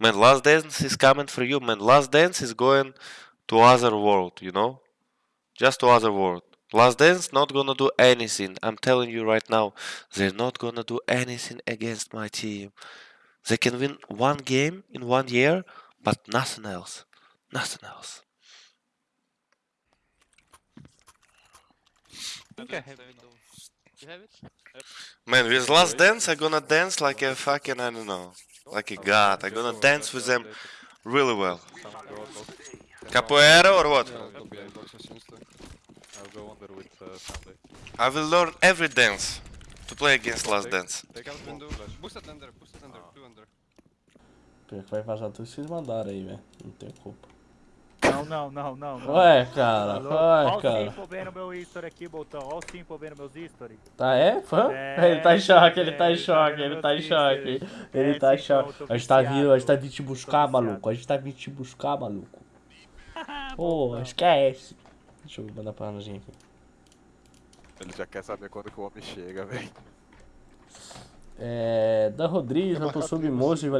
Man, Last Dance is coming for you, man. Last Dance is going to other world, you know? Just to other world. Last Dance not gonna do anything. I'm telling you right now, they're not gonna do anything against my team. They can win one game in one year, but nothing else. Nothing else. I think I have window. You have it? Man, with Last Dance, I'm gonna dance like a fucking, I don't know, like a god. I'm gonna dance with them really well. Capoeira or what? I'll be Xbox seriously. I'll go under with uh, Sunday. I will learn every dance to play against Last Dance. Take out window. Boosted under, boosted under, two under. Pior que vai vazar tudo que vocês mandaram aí, velho. Não tem culpa. Não, não, não, não. não. Ué, cara, ué, Ó o cara. Simple vendo meu history aqui, Boltão. Ó o Simple vendo meus history. Tá, é? Fã? É, ele tá em choque, ele é, tá em ele tá choque, vendo ele tá em choque. Ele É, tá em choque. tô- tô A gente tá vindo, a gente tá vindo te Tô buscar, maluco. A gente tá vindo te buscar, maluco. Pô, esquece. Deixa eu mandar pra Anajinha aqui. Ele já quer saber quando que o homem chega, velho. É. Dan Rodrigues, Rato Submoço,